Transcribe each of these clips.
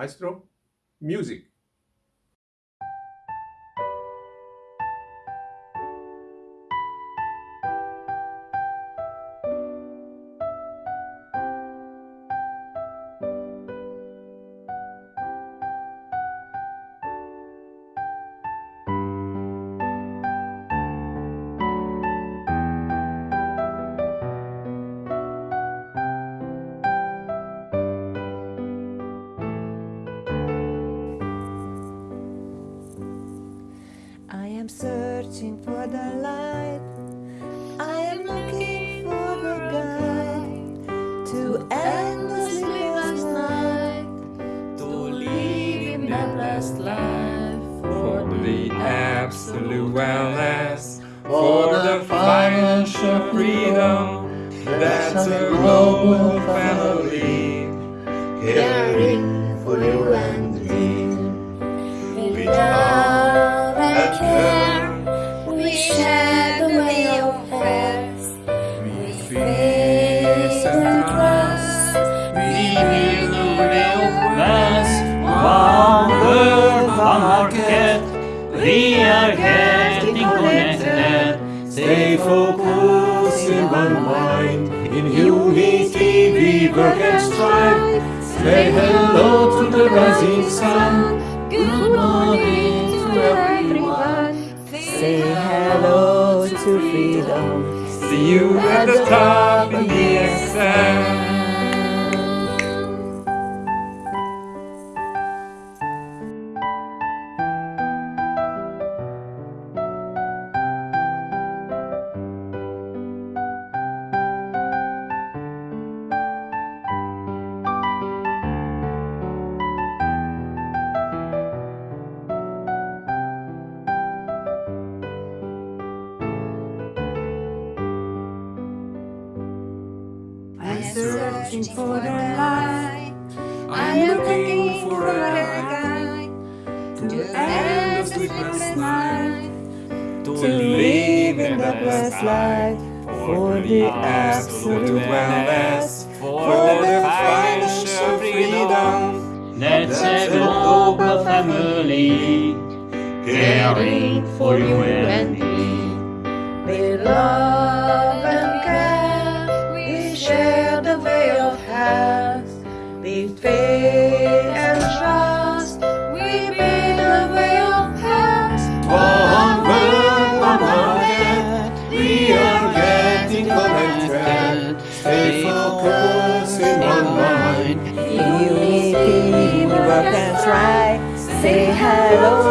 Maestro, music. Searching for the light. I am looking for the guide to end the sleepless night. To live in that blessed life for the absolute wellness, for the financial freedom that's a global family, caring Stay in one mind, in unity we work and strive. Say hello to the rising sun. Good morning to everyone. Say hello to freedom. See you at the top in the exam. Searching for the light. I'm looking for a guide to end the sleepless night. To live in the blessed life for the absolute wellness, for the financial freedom. Let's a global family, caring for you and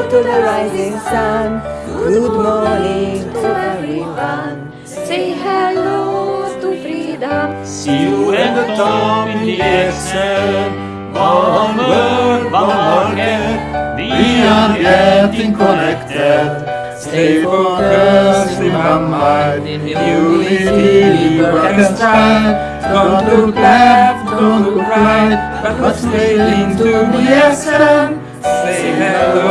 to the rising sun. Good morning to everyone. Say hello to freedom. See you at the top in the Excel. One market, we are getting connected. Stay focused mind. In unity strive. Don't look left, don't look right, but stay to be essence. Say hello